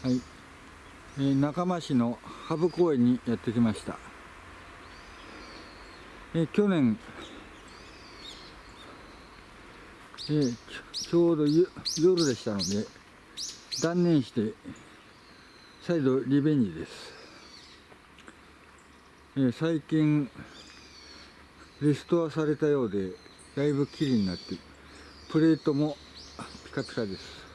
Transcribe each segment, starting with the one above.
はい、えー仲間市のハブ公園にやってきました、えー去年、えーちょうど夜でしたので断念して再度リベンジです、えー最近リストアされたようでだいぶきれいになってプレートもピカピカです。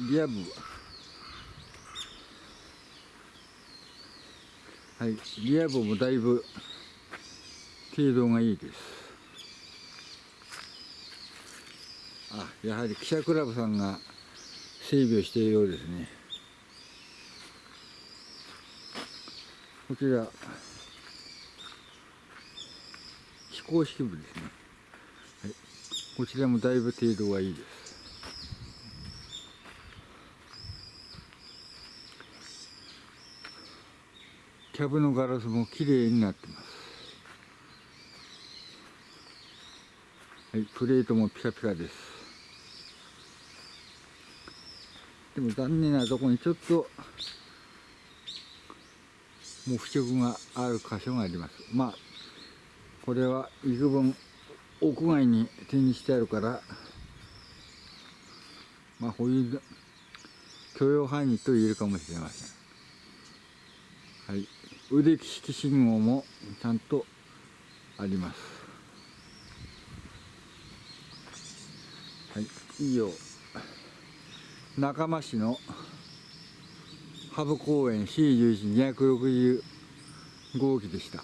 リア部は。いリア部もだいぶ程度がいいです。あやはり記者クラブさんが整備をしているようですね。こちら非公式部ですね、はい、こちらもだいぶ程度がいいです。キャブのガラスも綺麗になってます。はいプレートもピカピカです。でも残念なところにちょっともう腐食がある箇所があります。まあこれは幾分屋外に展示してあるからまあ保有許容範囲と言えるかもしれません。はい、腕利き信号もちゃんとあります。はい、以上、中間市のハブ公園 C11-260 号機でした。